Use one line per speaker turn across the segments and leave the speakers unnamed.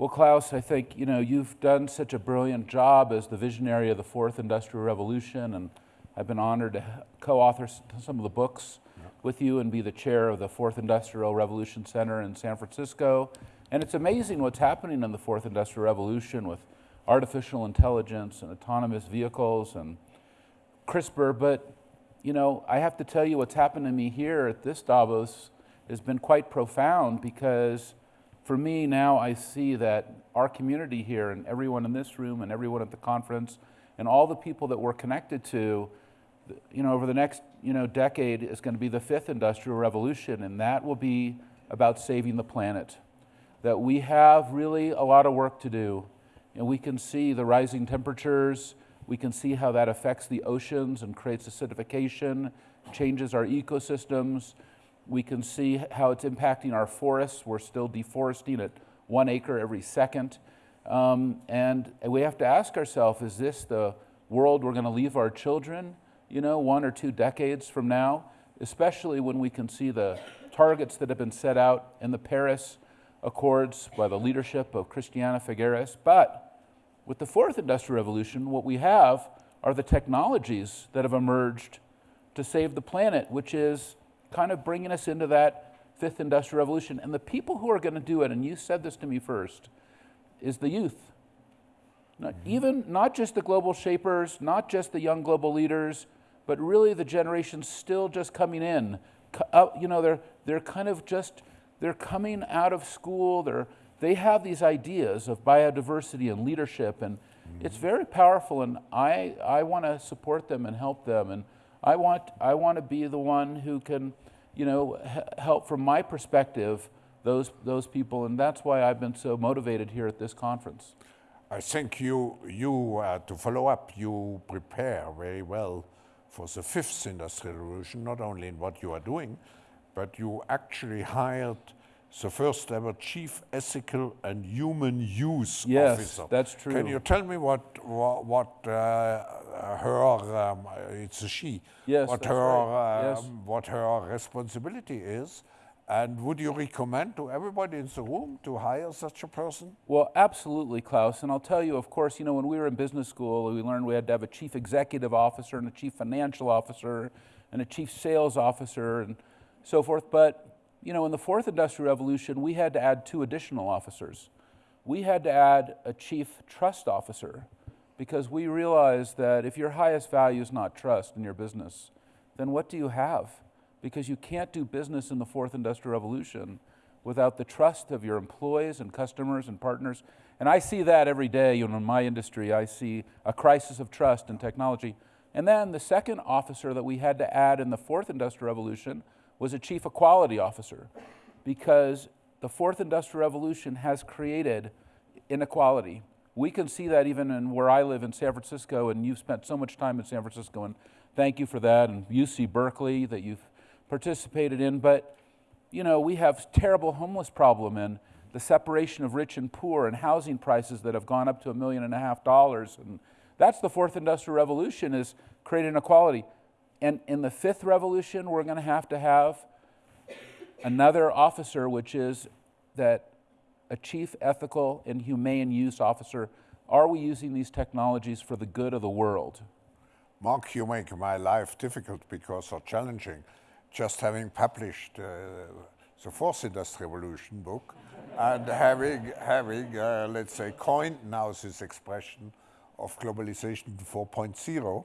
Well, Klaus, I think you know you've done such a brilliant job as the visionary of the fourth industrial revolution, and I've been honored to co-author some of the books with you and be the chair of the Fourth Industrial Revolution Center in San Francisco. And it's amazing what's happening in the fourth industrial revolution with artificial intelligence and autonomous vehicles and CRISPR. But you know, I have to tell you what's happened to me here at this Davos has been quite profound because for me now I see that our community here and everyone in this room and everyone at the conference and all the people that we're connected to, you know, over the next, you know, decade is going to be the fifth industrial revolution and that will be about saving the planet. That we have really a lot of work to do and we can see the rising temperatures, we can see how that affects the oceans and creates acidification, changes our ecosystems, we can see how it's impacting our forests. We're still deforesting at one acre every second. Um, and we have to ask ourselves, is this the world we're going to leave our children, you know, one or two decades from now? Especially when we can see the targets that have been set out in the Paris Accords by the leadership of Christiana Figueres. But with the fourth industrial revolution, what we have are the technologies that have emerged to save the planet, which is kind of bringing us into that fifth industrial revolution. And the people who are going to do it, and you said this to me first, is the youth. Not mm-hmm. even not just the global shapers, not just the young global leaders, but really the generations still just coming in. Uh, you know, they're they're kind of just they're coming out of school. They're they have these ideas of biodiversity and leadership, and mm-hmm. it's very powerful. And I I want to support them and help them and I want, I want to be the one who can, you know, help from my perspective those, those people, and that's why I've been so motivated here at this conference.
I think you, you uh, to follow up, you prepare very well for the fifth industrial revolution, not only in what you are doing, but you actually hired the first ever chief ethical and human use
yes,
officer.
Yes, that's true.
Can you tell me what what, what uh, her um, it's a she.
Yes,
what her
right. um,
yes. what her responsibility is. And would you recommend to everybody in the room to hire such a person?
Well, absolutely, Klaus. And I'll tell you, of course, you know, when we were in business school, we learned we had to have a chief executive officer and a chief financial officer and a chief sales officer and so forth. But you know, in the fourth industrial revolution, we had to add two additional officers. We had to add a chief trust officer because we realized that if your highest value is not trust in your business, then what do you have? Because you can't do business in the fourth industrial revolution without the trust of your employees and customers and partners. And I see that every day you know, in my industry. I see a crisis of trust in technology. And then the second officer that we had to add in the fourth industrial revolution was a chief equality officer because the fourth industrial revolution has created inequality. We can see that even in where I live in San Francisco, and you've spent so much time in San Francisco, and thank you for that, and UC Berkeley that you've participated in. But, you know, we have terrible homeless problem and the separation of rich and poor and housing prices that have gone up to a million and a half dollars. And that's the fourth industrial revolution is creating inequality. And in the fifth revolution, we're going to have to have another officer, which is that a chief ethical and humane use officer. Are we using these technologies for the good of the world?
Marc, you make my life difficult because of challenging. Just having published uh, the fourth industrial revolution book and having, having uh, let's say, coined now this expression of globalization 4.0,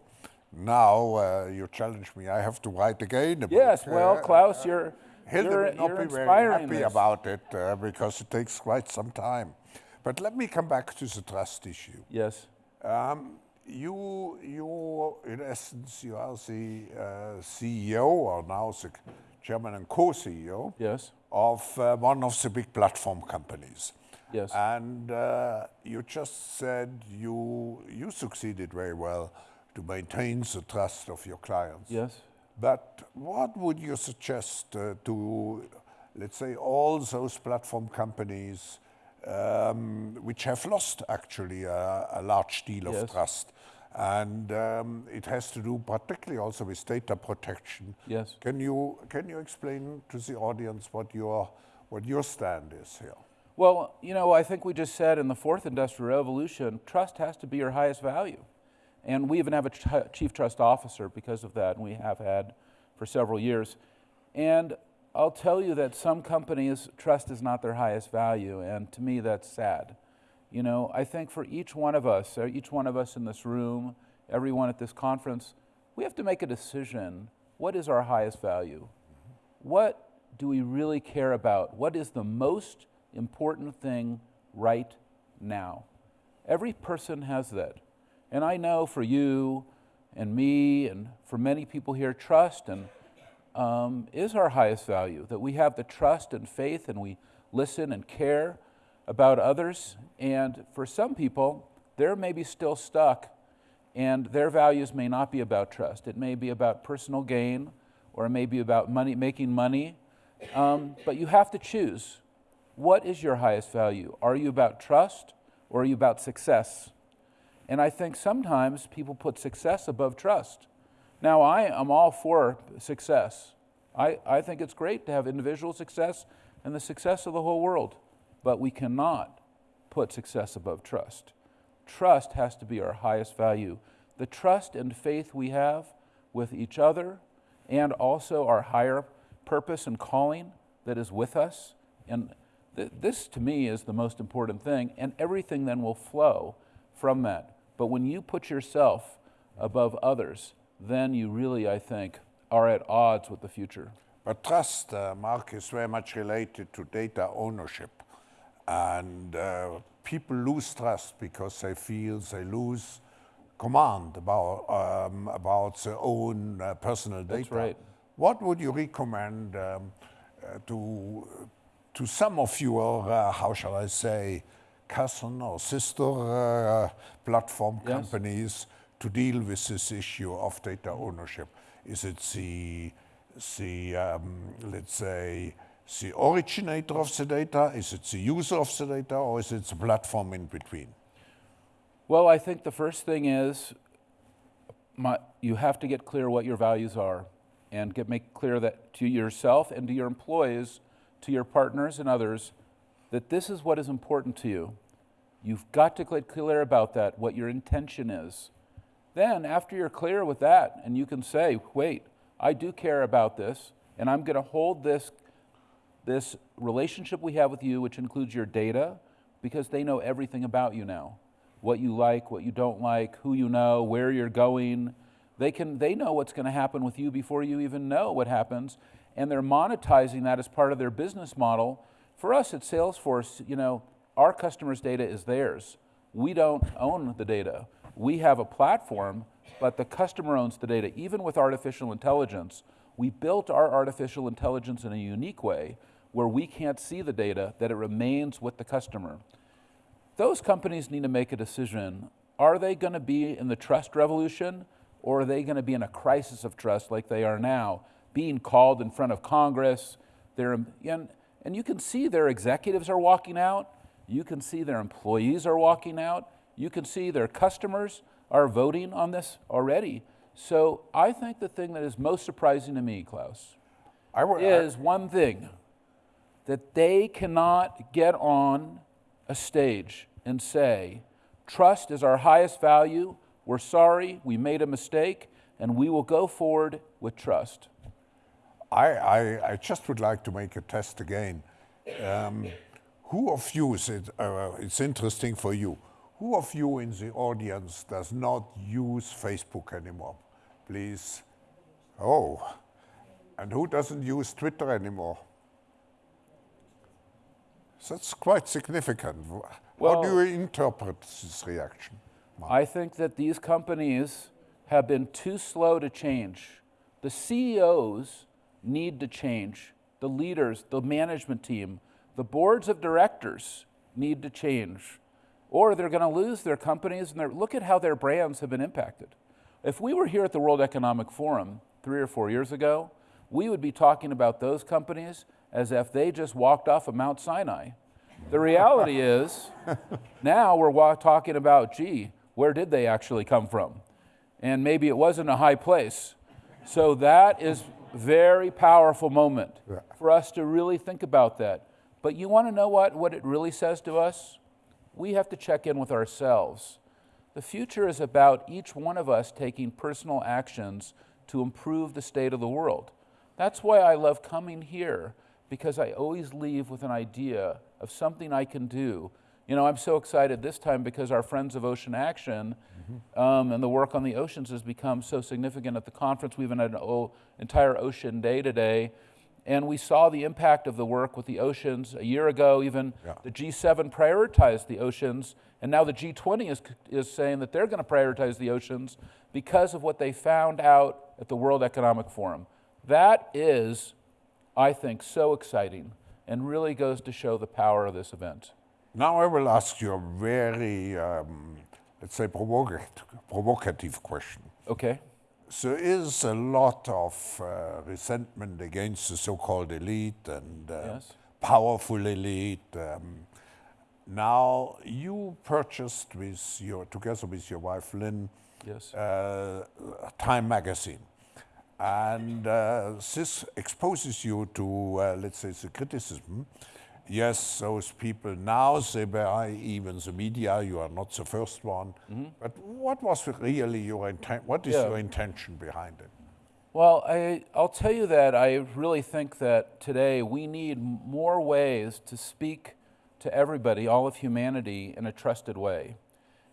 now uh, you challenge me. I have to write again about
Yes, well, Klaus, you're,
Hilde
you're,
will not
you're
be very happy about it uh, because it takes quite some time. But let me come back to the trust issue.
Yes.
Um, you, you, in essence, you are the uh, CEO, or now the chairman and co-CEO
yes.
of uh, one of the big platform companies.
Yes.
And uh, you just said you, you succeeded very well to maintain the trust of your clients.
Yes.
But what would you suggest uh, to, let's say, all those platform companies um, which have lost actually a, a large deal
yes.
of trust? And um, it has to do particularly also with data protection.
Yes.
Can you, can you explain to the audience what your, what your stand is here?
Well, you know, I think we just said in the fourth industrial revolution, trust has to be your highest value. And we even have a ch- chief trust officer because of that, and we have had for several years. And I'll tell you that some companies, trust is not their highest value, and to me, that's sad. You know, I think for each one of us, each one of us in this room, everyone at this conference, we have to make a decision. What is our highest value? What do we really care about? What is the most important thing right now? Every person has that. And I know for you and me and for many people here, trust and um, is our highest value. That we have the trust and faith and we listen and care about others. And for some people, they're maybe still stuck and their values may not be about trust. It may be about personal gain or it may be about money, making money. Um, but you have to choose. What is your highest value? Are you about trust or are you about success? And I think sometimes people put success above trust. Now, I am all for success. I, I think it's great to have individual success and the success of the whole world, but we cannot put success above trust. Trust has to be our highest value. The trust and faith we have with each other and also our higher purpose and calling that is with us. And th- this, to me, is the most important thing, and everything then will flow from that. But when you put yourself above others, then you really, I think, are at odds with the future.
But trust, uh, Marc, is very much related to data ownership. And uh, people lose trust because they feel they lose command about, um, about their own uh, personal data.
That's right.
What would you recommend um, uh, to, to some of your, uh, how shall I say, cousin or sister uh, platform
Yes.
companies to deal with this issue of data ownership? Is it the, the um, let's say, the originator of the data? Is it the user of the data? Or is it the platform in between?
Well, I think the first thing is my, you have to get clear what your values are and get, make clear that to yourself and to your employees, to your partners and others, that this is what is important to you. You've got to get clear about that, what your intention is. Then, after you're clear with that, and you can say, wait, I do care about this, and I'm going to hold this, this relationship we have with you, which includes your data, because they know everything about you now what you like, what you don't like, who you know, where you're going. They, can, they know what's going to happen with you before you even know what happens, and they're monetizing that as part of their business model. For us at Salesforce, you know, our customers' data is theirs. We don't own the data. We have a platform, but the customer owns the data. Even with artificial intelligence, we built our artificial intelligence in a unique way where we can't see the data, that it remains with the customer those companies need to make a decision. Are they going to be in the trust revolution or are they going to be in a crisis of trust like they are now, being called in front of Congress? They're, and you can see their executives are walking out. You can see their employees are walking out. You can see their customers are voting on this already. So I think the thing that is most surprising to me, Klaus, is one thing that they cannot get on a stage and say, Trust is our highest value. We're sorry, we made a mistake, and we will go forward with trust.
I, I, I just would like to make a test again. Um, who of you, it, uh, it's interesting for you, who of you in the audience does not use Facebook anymore? Please. Oh, and who doesn't use Twitter anymore? That's quite significant. How do you interpret this reaction?
I think that these companies have been too slow to change. The CEOs need to change. The leaders, the management team, the boards of directors need to change. Or they're going to lose their companies and look at how their brands have been impacted. If we were here at the World Economic Forum three or four years ago, we would be talking about those companies as if they just walked off of Mount Sinai. The reality is, now we're talking about, gee, where did they actually come from? And maybe it wasn't a high place. So that is very powerful moment
Yeah.
for us to really think about that. But you want to know what, what it really says to us? We have to check in with ourselves. The future is about each one of us taking personal actions to improve the state of the world. That's why I love coming here, because I always leave with an idea of something I can do. You know, I'm so excited this time because our Friends of Ocean Action um, and the work on the oceans has become so significant at the conference. We've had an o- entire ocean day today, and we saw the impact of the work with the oceans a year ago. Even
Yeah.
the G7 prioritized the oceans, and now the G20 is, is saying that they're going to prioritize the oceans because of what they found out at the World Economic Forum. That is, I think, so exciting and really goes to show the power of this event.
Now I will ask you a very, um, let's say, provocative, provocative question.
Okay?
So, there is a lot of uh, resentment against the so-called elite and uh,
Yes.
powerful elite. Um, now you purchased with your, together with your wife Lynn,
Yes.
uh, Time magazine. And uh, this exposes you to, uh, let's say, the criticism. Yes, those people now they even the media. You are not the first one. Mm-hmm. But what was really your intent? What is
Yeah.
your intention behind it?
Well, I, I'll tell you that I really think that today we need more ways to speak to everybody, all of humanity, in a trusted way.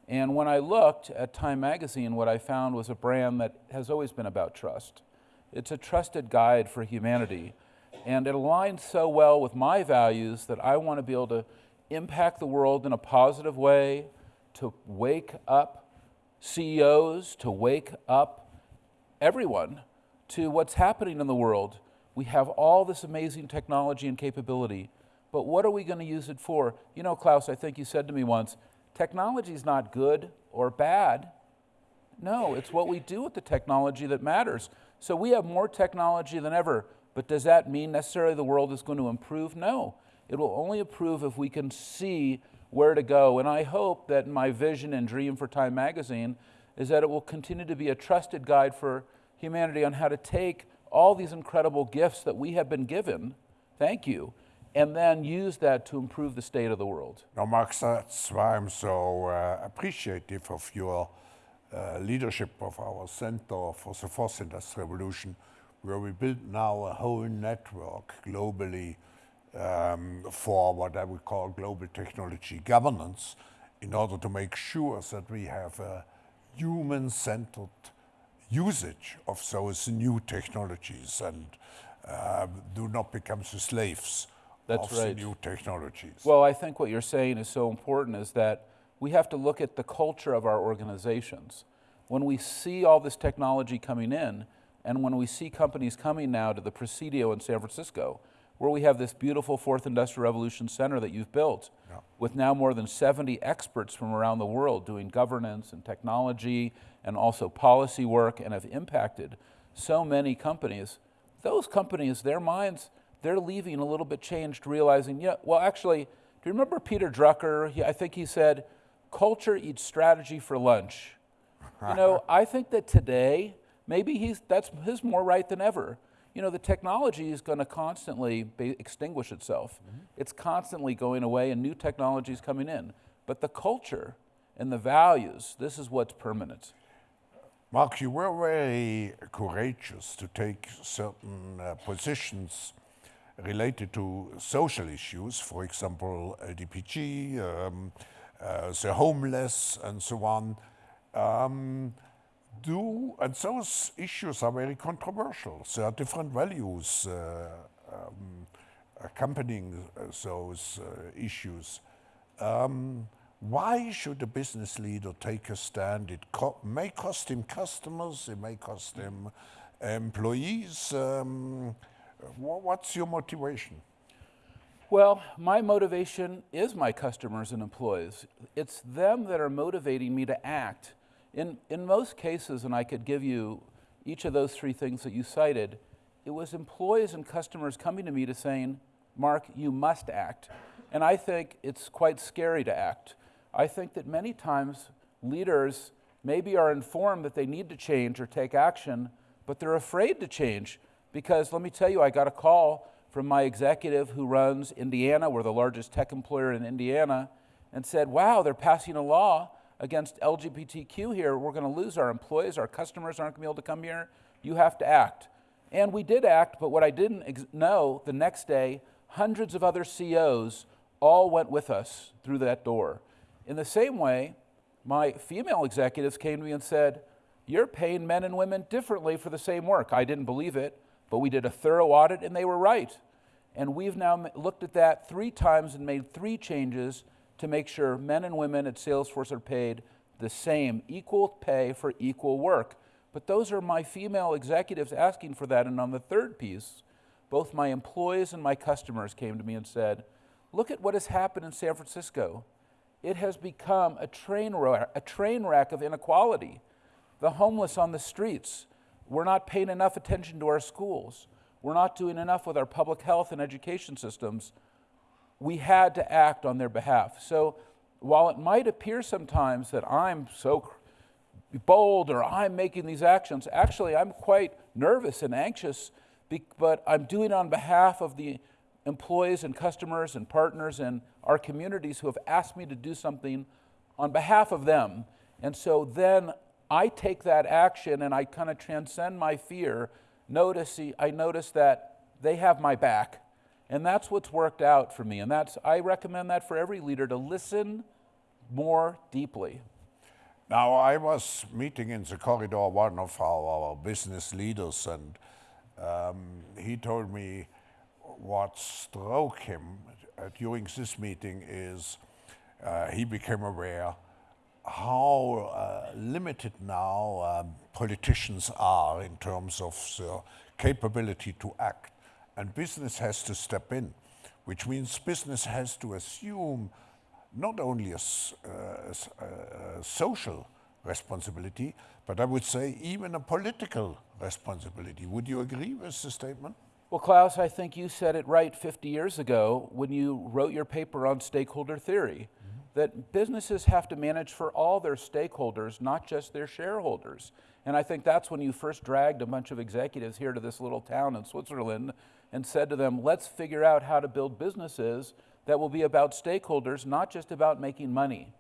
And when I looked at Time Magazine, what I found was a brand that has always been about trust. It's a trusted guide for humanity. And it aligns so well with my values that I want to be able to impact the world in a positive way, to wake up CEOs, to wake up everyone to what's happening in the world. We have all this amazing technology and capability, but what are we going to use it for? You know, Klaus, I think you said to me once technology is not good or bad. No, it's what we do with the technology that matters. So we have more technology than ever, but does that mean necessarily the world is going to improve? No. It will only improve if we can see where to go. And I hope that my vision and dream for Time Magazine is that it will continue to be a trusted guide for humanity on how to take all these incredible gifts that we have been given, thank you, and then use that to improve the state of the world.
Now, Marc, that's why I'm so uh, appreciative of your uh, leadership of our Center for the Fourth Industrial Revolution, where we build now a whole network globally um, for what I would call global technology governance in order to make sure that we have a human centered usage of those new technologies and uh, do not become the slaves
That's
of
right.
the new technologies.
Well, I think what you're saying is so important is that we have to look at the culture of our organizations. When we see all this technology coming in, and when we see companies coming now to the Presidio in San Francisco, where we have this beautiful Fourth Industrial Revolution Center that you've built,
Yeah.
with now more than 70 experts from around the world doing governance and technology and also policy work and have impacted so many companies. Those companies, their minds, they're leaving a little bit changed, realizing, yeah, well, actually, do you remember Peter Drucker? He, I think he said, culture eats strategy for lunch. You know, I think that today, maybe he's, that's his more right than ever. You know, the technology is going to constantly be, extinguish itself. It's constantly going away and new technology is coming in. But the culture and the values, this is what's permanent.
Marc, you were very courageous to take certain uh, positions related to social issues, for example, LGBT, um, uh, the homeless, and so on. Um, do and those issues are very controversial. There are different values uh, um, accompanying uh, those uh, issues. Um, why should a business leader take a stand? It co- may cost him customers, it may cost him employees. Um, wha- what's your motivation?
Well, my motivation is my customers and employees. It's them that are motivating me to act. In, in most cases, and I could give you each of those three things that you cited, it was employees and customers coming to me to saying, Marc, you must act. And I think it's quite scary to act. I think that many times leaders maybe are informed that they need to change or take action, but they're afraid to change because let me tell you, I got a call from my executive who runs Indiana. We're the largest tech employer in Indiana, and said, Wow, they're passing a law against LGBTQ here. We're going to lose our employees. Our customers aren't going to be able to come here. You have to act. And we did act, but what I didn't know the next day, hundreds of other CEOs all went with us through that door. In the same way, my female executives came to me and said, You're paying men and women differently for the same work. I didn't believe it, but we did a thorough audit and they were right. And we've now looked at that three times and made three changes to make sure men and women at Salesforce are paid the same, equal pay for equal work. But those are my female executives asking for that. And on the third piece, both my employees and my customers came to me and said, Look at what has happened in San Francisco. It has become a train, a train wreck of inequality. The homeless on the streets. We're not paying enough attention to our schools. We're not doing enough with our public health and education systems. We had to act on their behalf. So while it might appear sometimes that I'm so bold or I'm making these actions. Actually, I'm quite nervous and anxious, but I'm doing it on behalf of the employees and customers and partners and our communities who have asked me to do something on behalf of them. And so then I take that action and I kind of transcend my fear. Notice, I notice that they have my back. And that's what's worked out for me. And that's, I recommend that for every leader to listen more deeply.
Now, I was meeting in the corridor one of our business leaders, and um, he told me what struck him during this meeting is uh, he became aware how uh, limited now um, politicians are in terms of their capability to act. And business has to step in, which means business has to assume not only a, uh, a, social responsibility, but I would say even a political responsibility. Would you agree with the statement?
Well, Klaus, I think you said it right 50 years ago when you wrote your paper on stakeholder theory. That businesses have to manage for all their stakeholders, not just their shareholders. And I think that's when you first dragged a bunch of executives here to this little town in Switzerland and said to them, let's figure out how to build businesses that will be about stakeholders, not just about making money.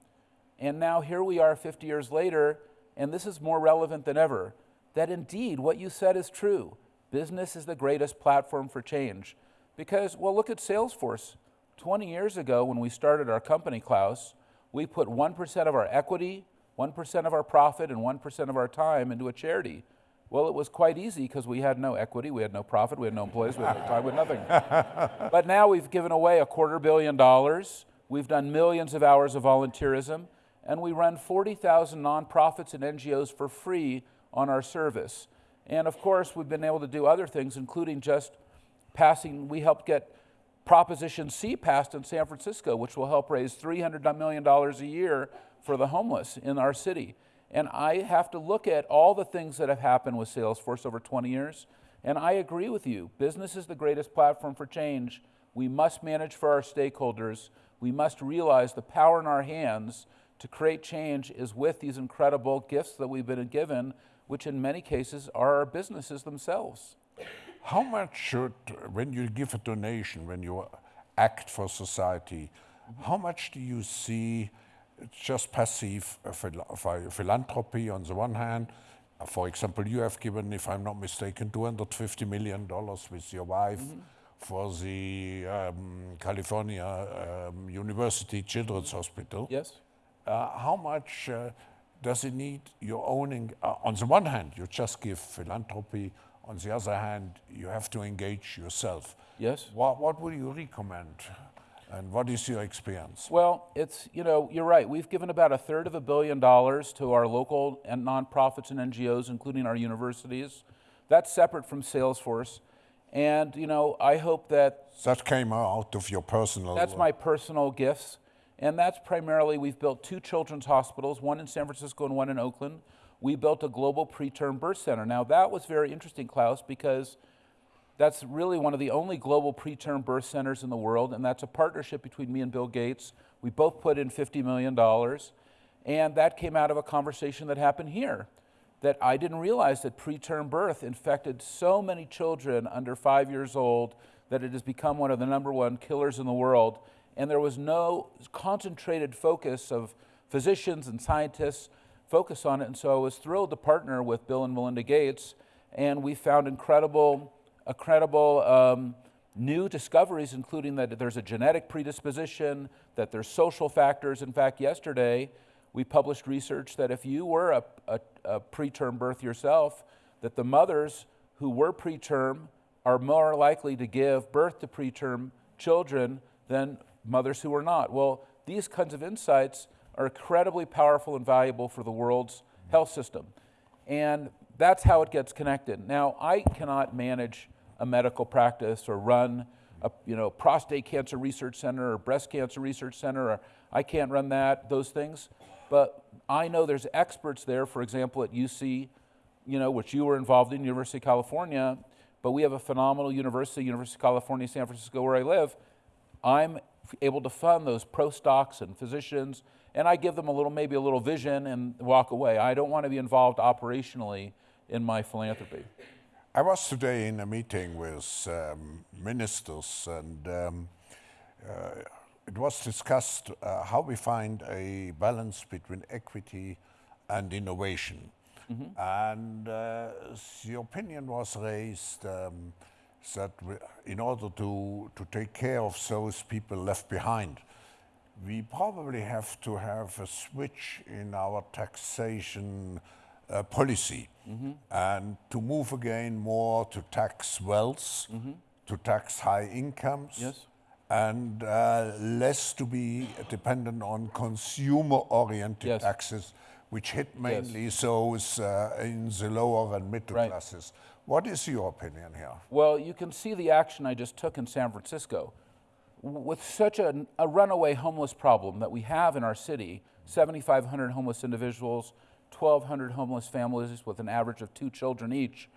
And now here we are 50 years later, and this is more relevant than ever that indeed what you said is true Business is the greatest platform for change. Because, well, look at Salesforce. 20 years ago, when we started our company, Klaus, we put 1% of our equity, 1% of our profit, and 1% of our time into a charity. Well, it was quite easy because we had no equity, we had no profit, we had no employees, we had no time, we had nothing. but now we've given away a quarter billion dollars, we've done millions of hours of volunteerism, and we run 40,000 nonprofits and NGOs for free on our service. And of course, we've been able to do other things, including just passing, we helped get Proposition C passed in San Francisco, which will help raise $300 million a year for the homeless in our city. And I have to look at all the things that have happened with Salesforce over 20 years. And I agree with you. Business is the greatest platform for change. We must manage for our stakeholders. We must realize the power in our hands to create change is with these incredible gifts that we've been given which in many cases are our businesses themselves.
How much should, when you give a donation, when you act for society, how much do you see just passive philanthropy on the one hand? For example, you have given, if I'm not mistaken, $250 million with your wife mm -hmm. for the um, California um, University Children's Hospital.
Yes.
Uh, how much uh, does it need your owning? Uh, on the one hand, you just give philanthropy. On the other hand, you have to engage yourself.
Yes.
What, what would you recommend? And what is your experience?
Well, it's, you know, you're right. We've given about a third of a billion dollars to our local and nonprofits and NGOs, including our universities. That's separate from Salesforce. And, you know, I hope that.
That came out of your personal.
That's my personal gifts. And that's primarily, we've built two children's hospitals, one in San Francisco and one in Oakland. We built a global preterm birth center. Now, that was very interesting, Klaus, because that's really one of the only global preterm birth centers in the world, and that's a partnership between me and Bill Gates. We both put in $50 million, and that came out of a conversation that happened here. That I didn't realize that preterm birth infected so many children under five years old that it has become one of the number one killers in the world. And there was no concentrated focus of physicians and scientists focus on it. And so I was thrilled to partner with Bill and Melinda Gates, and we found incredible, incredible um, new discoveries, including that there's a genetic predisposition, that there's social factors. In fact, yesterday we published research that if you were a, a, a preterm birth yourself, that the mothers who were preterm are more likely to give birth to preterm children than mothers who are not. Well, these kinds of insights are incredibly powerful and valuable for the world's health system. And that's how it gets connected. Now, I cannot manage a medical practice or run a you know, prostate cancer research center or breast cancer research center, or I can't run that, those things. But I know there's experts there, for example, at UC, you know, which you were involved in, University of California, but we have a phenomenal university, University of California, San Francisco, where I live. I'm able to fund those postdocs and physicians, and I give them a little, maybe a little vision and walk away. I don't want to be involved operationally in my philanthropy.
I was today in a meeting with um, ministers, and um, uh, it was discussed uh, how we find a balance between equity and innovation. Mm -hmm. And uh, the opinion was raised um, that in order to, to take care of those people left behind, we probably have to have a switch in our taxation uh, policy mm -hmm. and to move again more to tax wealth, mm -hmm. to tax high incomes.
Yes.
And uh, less to be dependent on consumer-oriented yes. taxes, which hit mainly yes. those uh, in the lower and middle right. classes. What is your opinion here?
Well, you can see the action I just took in San Francisco. With such a, a runaway homeless problem that we have in our city, 7,500 homeless individuals, 1,200 homeless families with an average of two children each,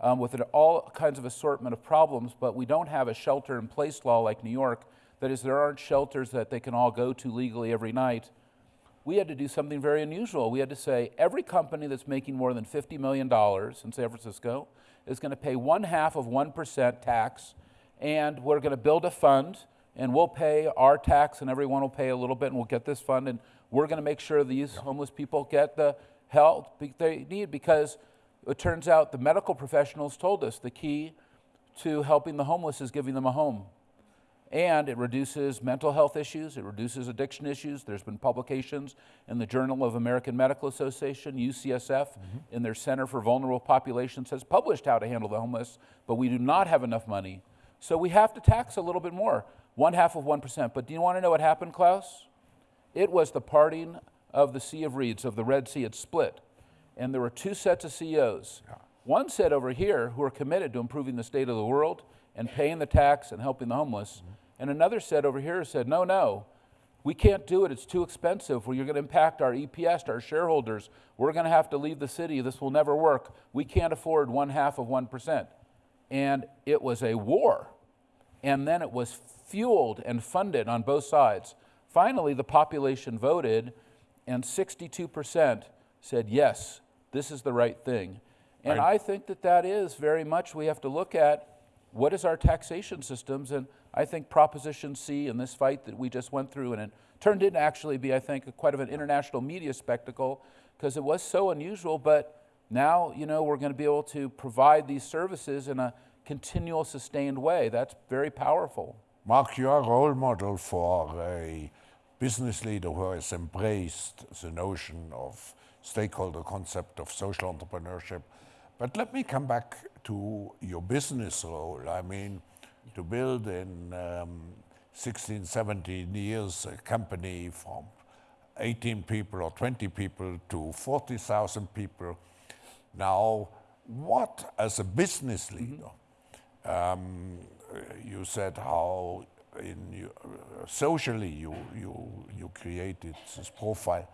um, with all kinds of assortment of problems, but we don't have a shelter in place law like New York. That is, there aren't shelters that they can all go to legally every night. We had to do something very unusual. We had to say every company that's making more than $50 million in San Francisco is going to pay one half of 1% tax, and we're going to build a fund, and we'll pay our tax, and everyone will pay a little bit, and we'll get this fund, and we're going to make sure these homeless people get the help they need because it turns out the medical professionals told us the key to helping the homeless is giving them a home. And it reduces mental health issues, it reduces addiction issues. There's been publications in the Journal of American Medical Association, UCSF, mm -hmm. in their Center for Vulnerable Populations, has published how to handle the homeless, but we do not have enough money. So we have to tax a little bit more, one half of 1%. But do you want to know what happened, Klaus? It was the parting of the Sea of Reeds, of the Red Sea, had split. And there were two sets of CEOs. Yeah. One set over here who are committed to improving the state of the world and paying the tax and helping the homeless. Mm -hmm. And another set over here said, no, no, we can't do it. It's too expensive. Well, you're going to impact our EPS, our shareholders. We're going to have to leave the city. This will never work. We can't afford one half of 1%. And it was a war. And then it was fueled and funded on both sides. Finally, the population voted and 62% said, yes, this is the right thing. And right. I think that that is very much, we have to look at what is our taxation systems, and I think Proposition C in this fight that we just went through, and it turned into actually be, I think, a, quite of an international media spectacle, because it was so unusual, but now, you know, we're going to be able to provide these services in a continual, sustained way. That's very powerful.
Marc, you are a role model for a business leader who has embraced the notion of stakeholder concept of social entrepreneurship. But let me come back to your business role. I mean, to build in um, 16, 17 years a company from 18 people or 20 people to 40,000 people. Now, what, as a business leader, mm -hmm. Um, you said how in uh, socially you, you, you created this profile.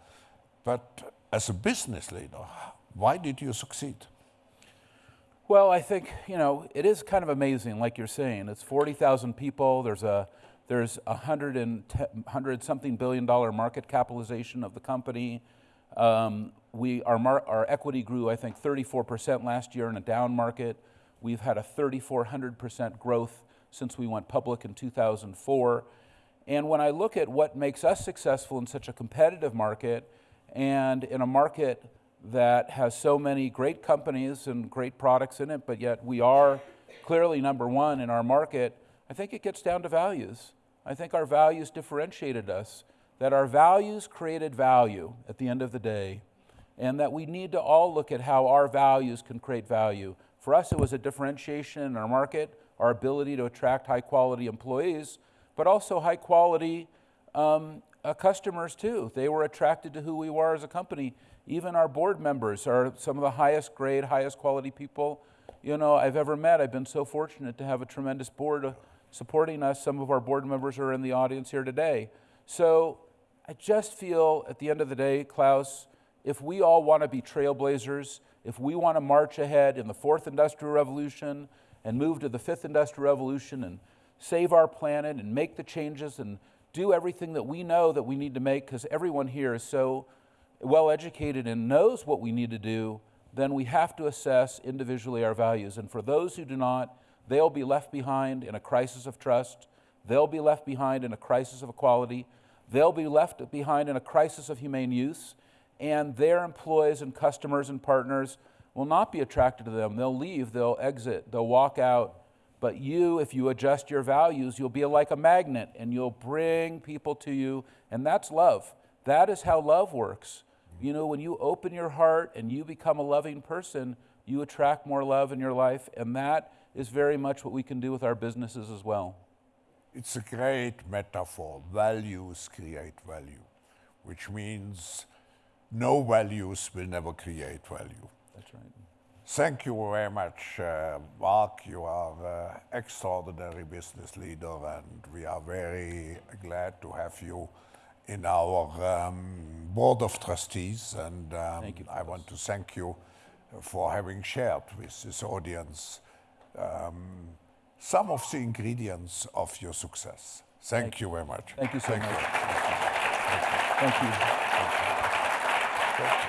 But as a business leader, why did you succeed?
Well, I think, you know, it is kind of amazing, like you're saying. It's 40,000 people. There's a there's a hundred and hundred something billion dollar market capitalization of the company. Um, we, our, our equity grew, I think, 34% last year in a down market. We've had a 3,400% growth since we went public in 2004. And when I look at what makes us successful in such a competitive market and in a market that has so many great companies and great products in it, but yet we are clearly number one in our market, I think it gets down to values. I think our values differentiated us, that our values created value at the end of the day, and that we need to all look at how our values can create value. For us, it was a differentiation in our market, our ability to attract high quality employees, but also high quality um, uh, customers too. They were attracted to who we were as a company. Even our board members are some of the highest grade, highest quality people you know I've ever met. I've been so fortunate to have a tremendous board uh, supporting us. Some of our board members are in the audience here today. So I just feel at the end of the day, Klaus, if we all want to be trailblazers, if we want to march ahead in the fourth industrial revolution and move to the fifth industrial revolution and save our planet and make the changes and do everything that we know that we need to make because everyone here is so well educated and knows what we need to do, then we have to assess individually our values. And for those who do not, they'll be left behind in a crisis of trust. They'll be left behind in a crisis of equality. They'll be left behind in a crisis of humane use. And their employees and customers and partners will not be attracted to them. They'll leave, they'll exit, they'll walk out. But you, if you adjust your values, you'll be like a magnet and you'll bring people to you. And that's love. That is how love works. You know, when you open your heart and you become a loving person, you attract more love in your life. And that is very much what we can do with our businesses as well.
It's a great metaphor. Values create value, which means no values will never create value.
That's right.
Thank you very much, uh, Marc. You are an extraordinary business leader, and we are very glad to have you in our um, board of trustees. And um,
Thank you,
I want to thank you for having shared with this audience um, some of the ingredients of your success. Thank,
Thank
you very much.
Thank you so
Thank
much.
you.
Thank you. Thank you.